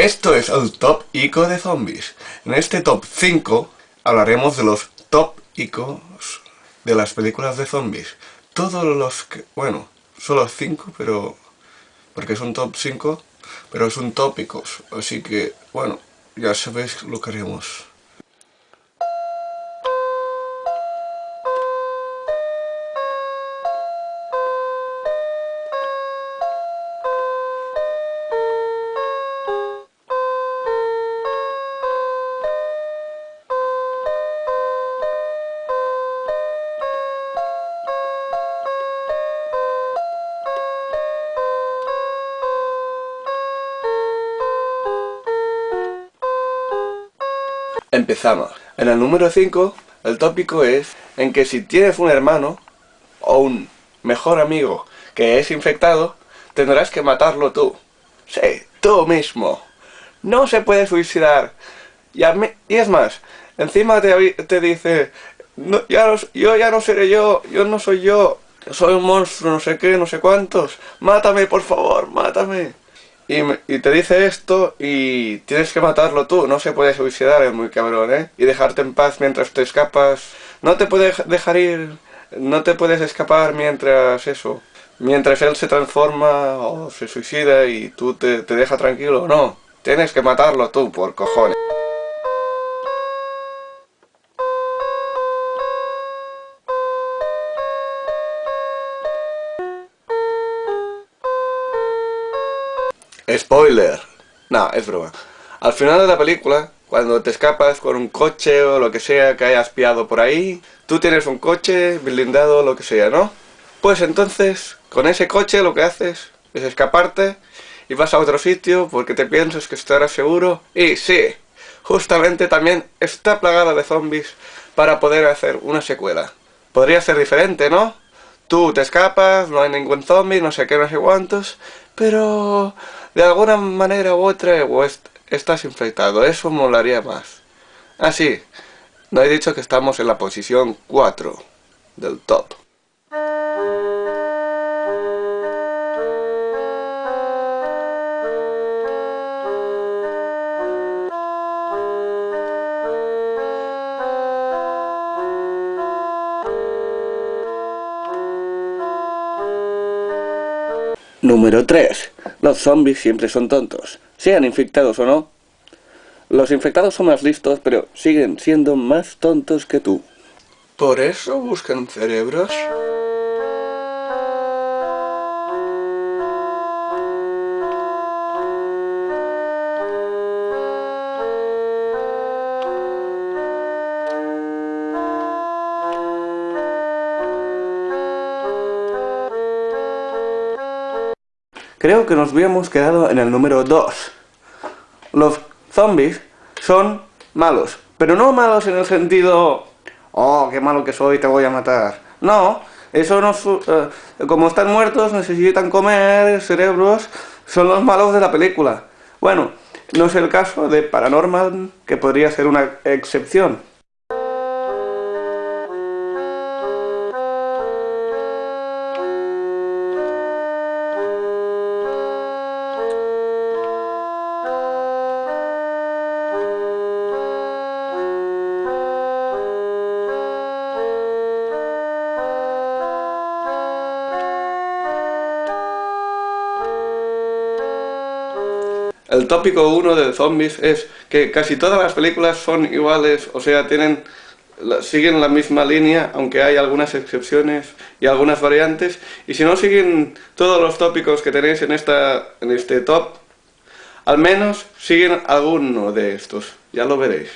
Esto es el top ico de zombies. En este top 5 hablaremos de los top icos de las películas de zombies. Todos los que... bueno, solo 5, pero... porque es un top 5, pero es un tópicos. Así que, bueno, ya sabéis lo que haremos. Empezamos. En el número 5, el tópico es en que si tienes un hermano o un mejor amigo que es infectado, tendrás que matarlo tú. Sí, tú mismo. No se puede suicidar. Y, es más, encima te, te dice, ya yo ya no seré yo, yo no soy yo, soy un monstruo, no sé qué, no sé cuántos. Mátame, por favor, mátame. Y, te dice esto y tienes que matarlo tú, no se puede suicidar, es muy cabrón, ¿eh? Y dejarte en paz mientras te escapas. No te puedes dejar ir, no te puedes escapar mientras eso. Mientras él se transforma o se suicida y tú te, te dejas tranquilo, no. Tienes que matarlo tú, por cojones. Spoiler. No, es broma. Al final de la película, cuando te escapas con un coche o lo que sea que hayas pillado por ahí, tú tienes un coche blindado o lo que sea, ¿no? Pues entonces, con ese coche lo que haces es escaparte y vas a otro sitio porque te piensas que estarás seguro. Y sí, justamente también está plagada de zombies para poder hacer una secuela. Podría ser diferente, ¿no? Tú te escapas, no hay ningún zombie, no sé qué, no sé cuántos, pero de alguna manera u otra estás infectado, eso molaría más. Ah, sí, no he dicho que estamos en la posición 4 del top. Número 3. Los zombies siempre son tontos, sean infectados o no. Los infectados son más listos, pero siguen siendo más tontos que tú. ¿Por eso buscan cerebros? Creo que nos habíamos quedado en el número 2. Los zombies son malos, pero no malos en el sentido, oh, qué malo que soy, te voy a matar. No, eso no, eh, como están muertos, necesitan comer, cerebros, son los malos de la película. Bueno, no es el caso de Paranormal, que podría ser una excepción. El tópico 1 de zombies es que casi todas las películas son iguales, o sea, tienen siguen la misma línea, aunque hay algunas excepciones y algunas variantes, y si no siguen todos los tópicos que tenéis en, esta, en este top, al menos siguen alguno de estos, ya lo veréis.